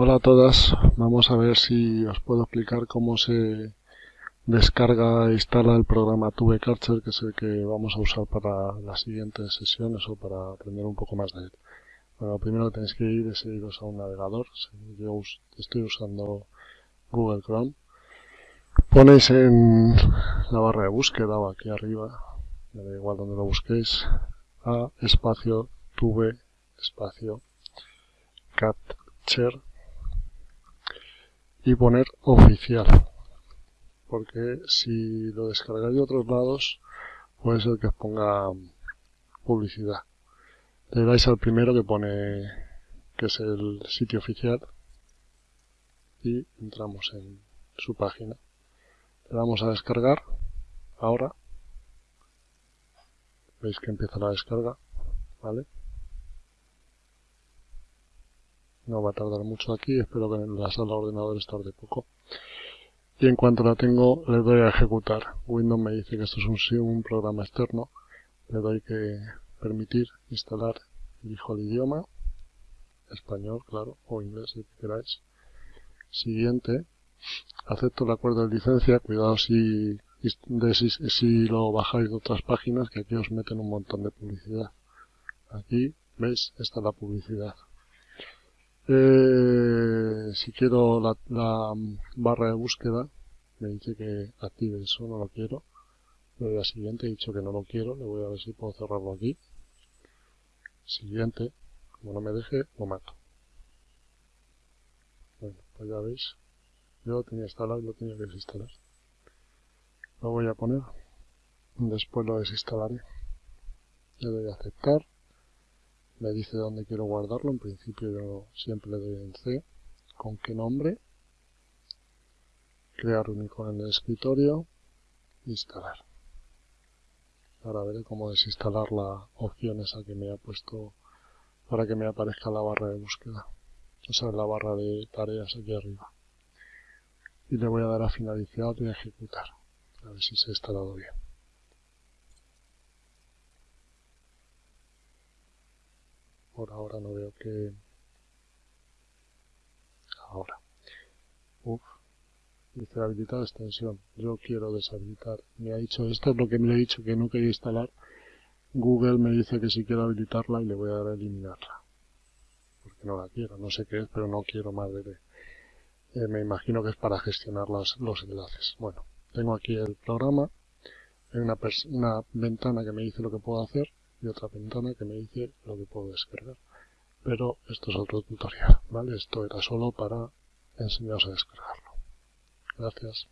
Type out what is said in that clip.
Hola a todas, vamos a ver si os puedo explicar cómo se descarga e instala el programa TubeCarcher que es el que vamos a usar para las siguientes sesiones o para aprender un poco más de él. Bueno, lo primero que tenéis que ir es iros a un navegador, yo estoy usando Google Chrome. Ponéis en la barra de búsqueda o aquí arriba, me da igual donde lo busquéis, a espacio tube espacio catcher y poner oficial. Porque si lo descargáis de otros lados puede ser que os ponga publicidad. Le dais al primero que pone que es el sitio oficial y entramos en su página. Le damos a descargar. Ahora veis que empieza la descarga ¿vale? No va a tardar mucho aquí, espero que en la sala de ordenadores tarde poco. Y en cuanto la tengo, le doy a ejecutar. Windows me dice que esto es un, programa externo. Le doy que permitir instalar, elijo el idioma, español, claro, o inglés, si queráis. Siguiente, acepto el acuerdo de licencia, cuidado si, si, si lo bajáis de otras páginas, que aquí os meten un montón de publicidad. Aquí, ¿veis? Está la publicidad. Eh, si quiero la, barra de búsqueda, me dice que active eso, no lo quiero. Le doy a siguiente, he dicho que no lo quiero, le voy a ver si puedo cerrarlo aquí. Siguiente, como no me deje, lo mato. Bueno, pues ya veis, yo lo tenía instalado y lo tenía que desinstalar. Lo voy a poner, después lo desinstalaré. Le doy a aceptar me dice dónde quiero guardarlo, en principio yo siempre le doy en C, con qué nombre, crear un icono en el escritorio, instalar. Ahora veré cómo desinstalar la opción esa que me ha puesto para que me aparezca la barra de búsqueda, o sea, la barra de tareas aquí arriba. Y le voy a dar a finalizar y a ejecutar, a ver si se ha instalado bien. Por ahora no veo que... Ahora. Uf. Dice habilitar extensión. Yo quiero deshabilitar. Me ha dicho, esto es lo que me he dicho que no quería instalar. Google me dice que si quiero habilitarla y le voy a dar a eliminarla. Porque no la quiero. No sé qué es, pero no quiero más de... Eh, me imagino que es para gestionar los, los enlaces. Bueno, tengo aquí el programa. Hay una, una ventana que me dice lo que puedo hacer y otra ventana que me dice lo que puedo descargar. Pero esto es otro tutorial, ¿vale? Esto era solo para enseñaros a descargarlo. Gracias.